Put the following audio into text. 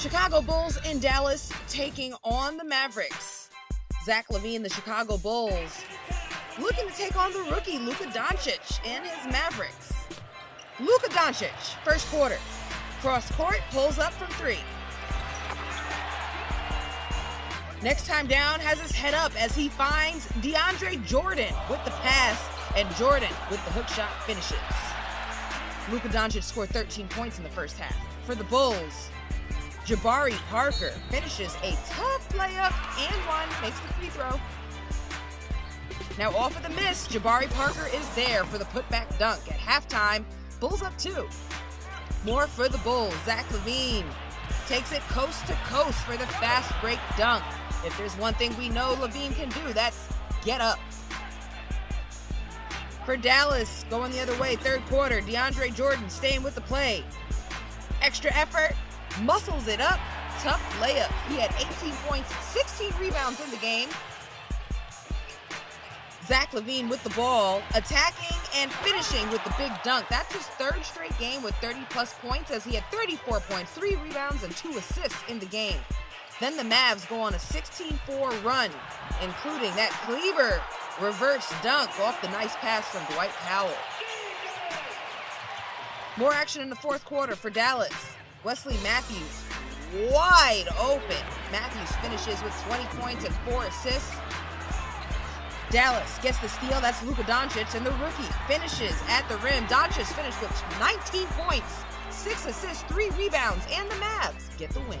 Chicago Bulls in Dallas taking on the Mavericks. Zach LaVine, the Chicago Bulls, looking to take on the rookie Luka Doncic and his Mavericks. Luka Doncic, first quarter, cross court, pulls up from three. Next time down, has his head up as he finds DeAndre Jordan with the pass, and Jordan with the hook shot finishes. Luka Doncic scored 13 points in the first half. For the Bulls, Jabari Parker finishes a tough layup and one, makes the free throw. Now off of the miss, Jabari Parker is there for the putback dunk at halftime. Bulls up two. More for the Bulls. Zach LaVine takes it coast to coast for the fast break dunk. If there's one thing we know LaVine can do, that's get up. For Dallas, going the other way, third quarter, DeAndre Jordan staying with the play. Extra effort, muscles it up, tough layup. He had 18 points, 16 rebounds in the game. Zach LaVine with the ball, attacking and finishing with the big dunk. That's his third straight game with 30 plus points as he had 34 points, three rebounds, and two assists in the game. Then the Mavs go on a 16 4 run, including that Kleber reverse dunk off the nice pass from Dwight Powell. More action in the fourth quarter for Dallas. Wesley Matthews wide open. Matthews finishes with 20 points and four assists. Dallas gets the steal. That's Luka Doncic, and the rookie finishes at the rim. Doncic finished with 19 points, six assists, three rebounds, and the Mavs get the win.